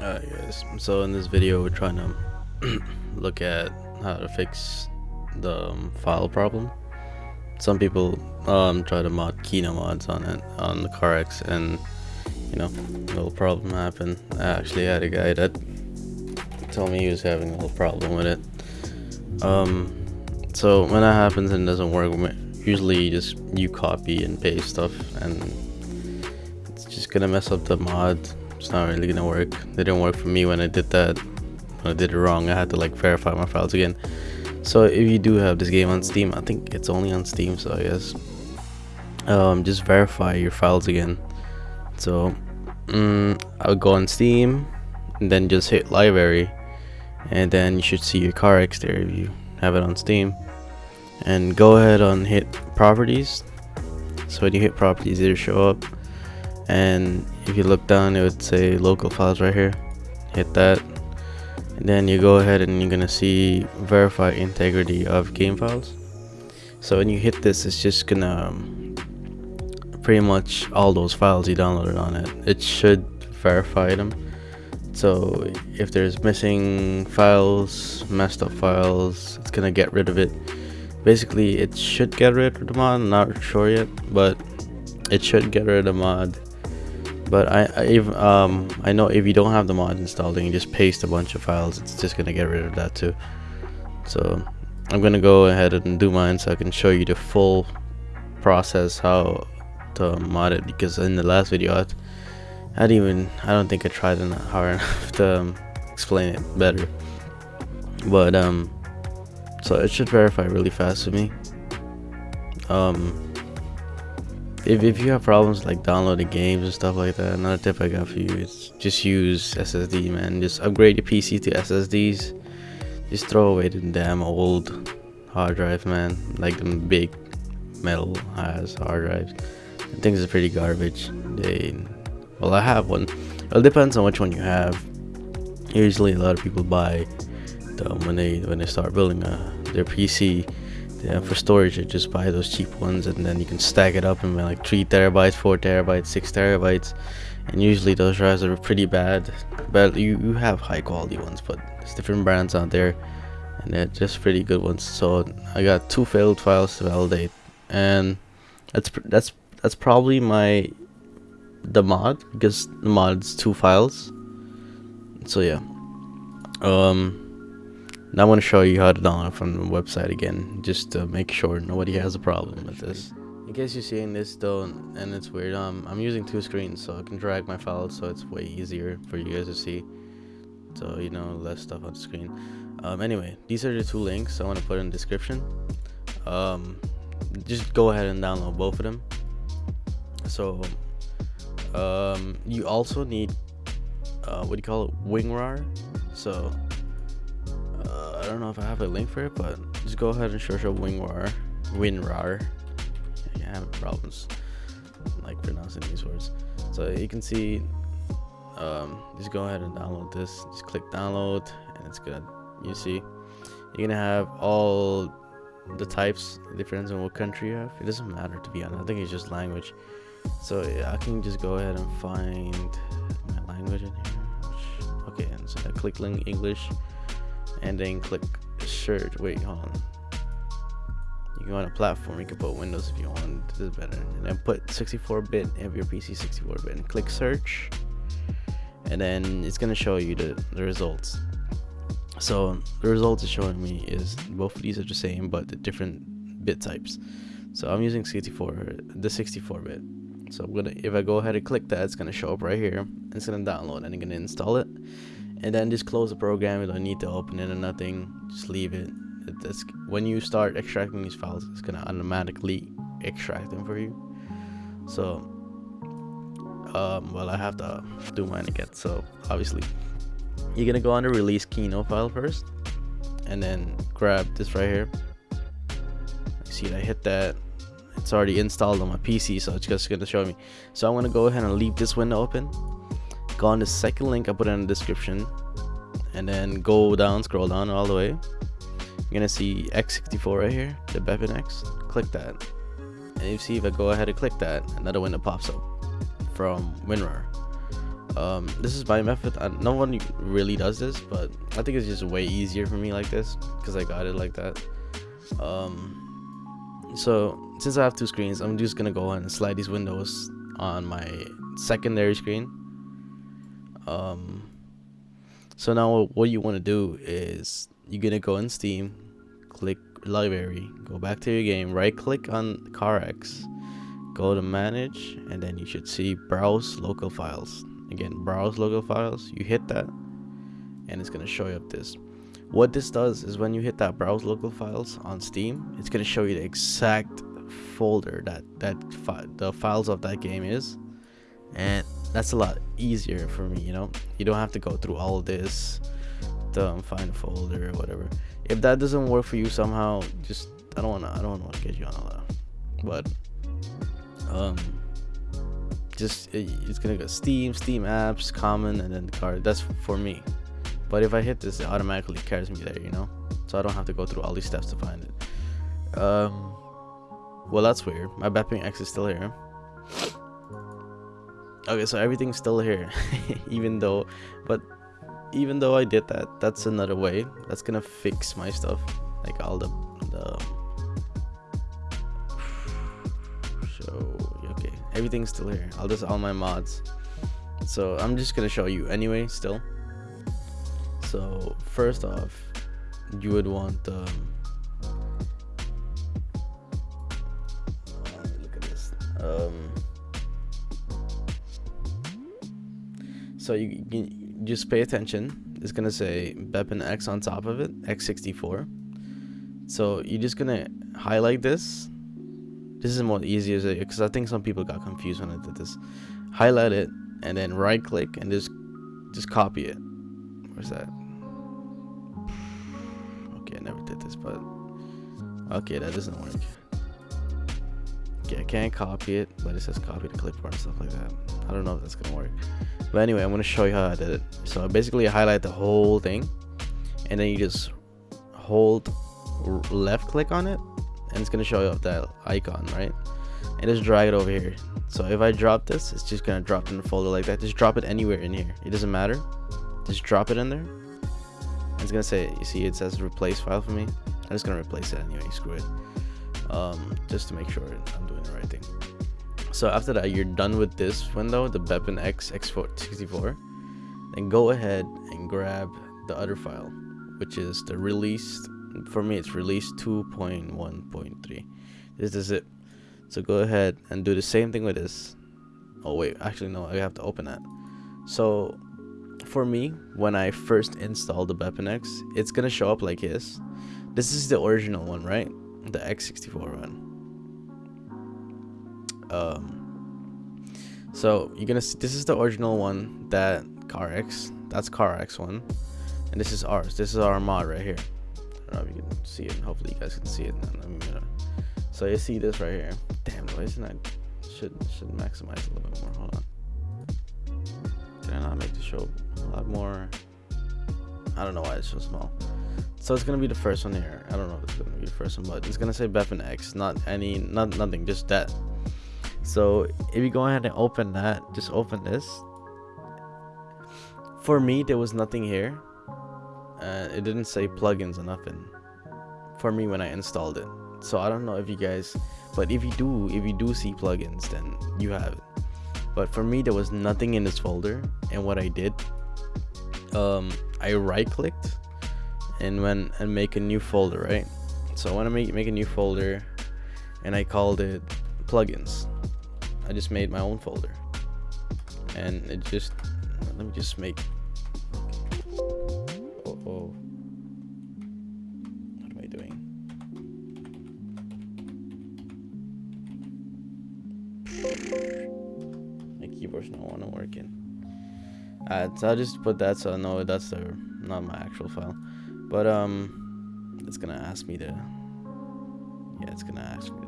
Alright guys, so in this video we're trying to look at how to fix the um, file problem. Some people um, try to mod Kino mods on it, on the CarX, and you know, a little problem happened. I actually had a guy that told me he was having a little problem with it. Um, so when that happens and doesn't work, usually you just you copy and paste stuff and it's just gonna mess up the mod it's not really gonna work. They didn't work for me when I did that. When I did it wrong I had to like verify my files again. So if you do have this game on Steam I think it's only on Steam so I guess. Um, just verify your files again. So mm, I'll go on Steam and then just hit library and then you should see your CarX there if you have it on Steam. And go ahead and hit properties. So when you hit properties it'll show up and if you look down it would say local files right here. Hit that. And then you go ahead and you're gonna see verify integrity of game files. So when you hit this it's just gonna um, pretty much all those files you downloaded on it it should verify them. So if there's missing files messed up files it's gonna get rid of it. Basically it should get rid of the mod I'm not sure yet but it should get rid of the mod but I, I if, um I know if you don't have the mod installed and you just paste a bunch of files it's just gonna get rid of that too. So I'm gonna go ahead and do mine so I can show you the full process how to mod it because in the last video I, I didn't even I don't think I tried enough hard enough to um, explain it better. But um so it should verify really fast for me. Um if, if you have problems like downloading games and stuff like that another tip i got for you is just use ssd man. Just upgrade your pc to ssds just throw away the damn old hard drive man. Like the big metal ass hard drives. Things are pretty garbage. They well i have one. It depends on which one you have. Usually a lot of people buy them when they when they start building a, uh, their pc yeah, for storage you just buy those cheap ones and then you can stack it up in like 3 terabytes 4 terabytes 6 terabytes. And usually those drives are pretty bad. But you, you have high quality ones but there's different brands out there. And they're just pretty good ones. So i got two failed files to validate. And that's that's that's probably my the mod because the mod's two files. So yeah. Um now I'm going to show you how to download from the website again, just to make sure nobody has a problem with this. In case you're seeing this though, and it's weird, um, I'm using two screens, so I can drag my files, so it's way easier for you guys to see. So, you know, less stuff on the screen. Um, anyway, these are the two links I want to put in the description. Um, just go ahead and download both of them. So, um, you also need, uh, what do you call it, WingRAR? So, don't know if I have a link for it, but just go ahead and search up WinRAR. WinRAR. Yeah, I have problems like pronouncing these words. So you can see, um, just go ahead and download this. Just click download, and it's gonna. You see, you're gonna have all the types. depends on what country you have. It doesn't matter to be honest. I think it's just language. So yeah, I can just go ahead and find my language in here. Which, okay, and so I click link English and then click search. Wait hold on. You can go on a platform. You can put windows if you want. This is better. And then put 64-bit of your pc 64-bit and click search. And then it's going to show you the, the results. So the results it's showing me is both of these are the same but the different bit types. So i'm using 64 the 64-bit so i'm gonna if i go ahead and click that it's gonna show up right here. It's gonna download and i'm gonna install it and then just close the program you don't need to open it or nothing just leave it. That's when you start extracting these files it's gonna automatically extract them for you. So um, well I have to do mine again so obviously. You're gonna go on the release Kino file first and then grab this right here. You see I hit that. It's already installed on my PC so it's just gonna show me. So I'm gonna go ahead and leave this window open go on the second link I put in the description and then go down scroll down all the way. You're gonna see x64 right here the BepInEx. Click that. And you see if I go ahead and click that another window pops up from WinRAR. Um, this is my method. Uh, no one really does this but i think it's just way easier for me like this because i got it like that. Um, so since i have two screens i'm just gonna go ahead and slide these windows on my secondary screen um, so now what you want to do is you're gonna go in steam click library go back to your game right click on CarX go to manage and then you should see browse local files. Again browse local files you hit that and it's going to show you up this. What this does is when you hit that browse local files on steam it's going to show you the exact folder that that fi the files of that game is and that's a lot easier for me you know? You don't have to go through all this to find a folder or whatever. If that doesn't work for you somehow just i don't want to i don't want to get you on a lot. But um just it's gonna go steam steam apps common and then the card. That's for me. But if i hit this it automatically carries me there you know? So i don't have to go through all these steps to find it. Um well that's weird. My BepInEx is still here okay so everything's still here even though but even though i did that that's another way that's gonna fix my stuff like all the the so okay everything's still here i'll just all my mods. So i'm just gonna show you anyway still. So first off you would want um look at this um so you, you just pay attention. It's gonna say BepInEx on top of it X64 so you're just gonna highlight this. This is more easier because I think some people got confused when I did this. Highlight it and then right click and just just copy it. Where's that? Okay I never did this but okay that doesn't work I can't copy it but it says copy to clipboard and stuff like that. I don't know if that's gonna work. But anyway I'm gonna show you how I did it. So basically I highlight the whole thing and then you just hold left click on it and it's gonna show you that icon right? And just drag it over here. So if I drop this it's just gonna drop in the folder like that. Just drop it anywhere in here. It doesn't matter. Just drop it in there. It's gonna say you see it says replace file for me. I'm just gonna replace it anyway. Screw it um, just to make sure I'm doing the right thing. So after that you're done with this window the BepInEx X64 then go ahead and grab the other file which is the released for me it's release 2.1.3 this is it. So go ahead and do the same thing with this. Oh wait actually no I have to open that. So for me when I first installed the BepInEx it's gonna show up like this. This is the original one right the X64 one um so you're gonna see this is the original one that CarX that's CarX one and this is ours this is our mod right here I don't know if you can see it. And hopefully you guys can see it. So you see this right here. Damn, why isn't? Should should maximize a little bit more. Hold on. Did I not make the show a lot more? I don't know why it's so small. So it's gonna be the first one here. I don't know if it's gonna be the first one, but it's gonna say BepInEx, not any, not nothing, just that. So if you go ahead and open that, just open this. For me, there was nothing here uh, it didn't say plugins or nothing for me when I installed it. So I don't know if you guys, but if you do, if you do see plugins, then you have it. But for me, there was nothing in this folder, and what I did, um, I right clicked and went and make a new folder, right? So I want to make make a new folder, and I called it plugins. I just made my own folder, and it just let me just make uh oh what am I doing my keyboard's not one working. Alright, so I'll just put that so I know that's the not my actual file. But um it's gonna ask me to Yeah, it's gonna ask me to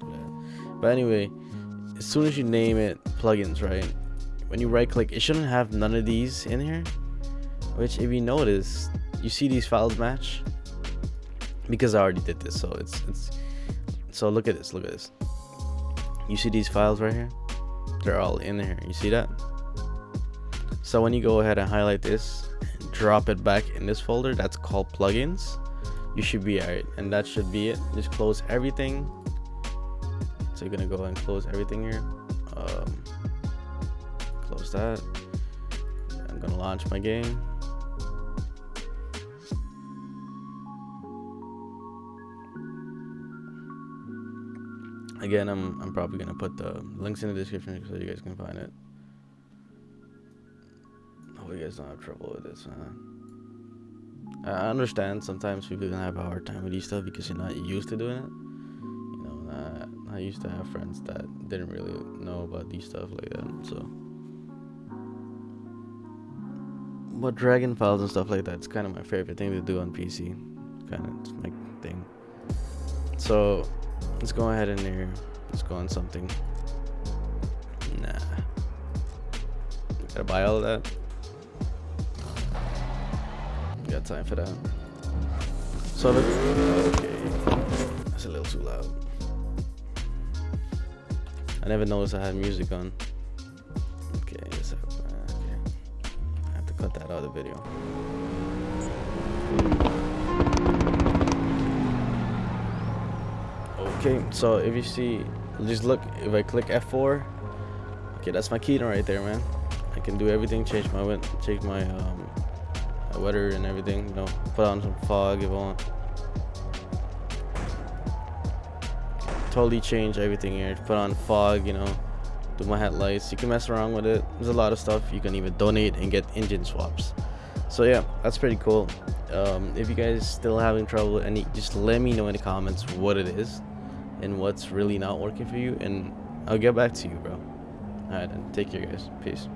do that. But anyway, as soon as you name it plugins, right? When you right click, it shouldn't have none of these in here. Which if you notice, you see these files match? Because I already did this, so it's it's so look at this, look at this. You see these files right here? they're all in here you see that so when you go ahead and highlight this drop it back in this folder that's called plugins. You should be alright and that should be it. Just close everything. So you're gonna go and close everything here. Um, close that. I'm gonna launch my game. Again I'm, I'm probably gonna put the links in the description so you guys can find it guys don't have trouble with this I understand sometimes people can have a hard time with these stuff because you're not used to doing it you know I, I used to have friends that didn't really know about these stuff like that so but dragon files and stuff like that's kind of my favorite thing to do on PC kind of my thing so Let's go ahead in here. Let's go on something. Nah. Gotta buy all of that. Got time for that. So okay. That's a little too loud. I never noticed I had music on. Okay, yes, okay. I have to cut that out of the video. okay so if you see just look if i click f4 okay that's my keynote right there man i can do everything change my change my um my weather and everything you know put on some fog if i want. Totally change everything here. Put on fog you know do my headlights. You can mess around with it. There's a lot of stuff you can even donate and get engine swaps. So yeah that's pretty cool. Um, if you guys still having trouble any just let me know in the comments what it is and what's really not working for you and I'll get back to you bro. Alright then. Take care guys. Peace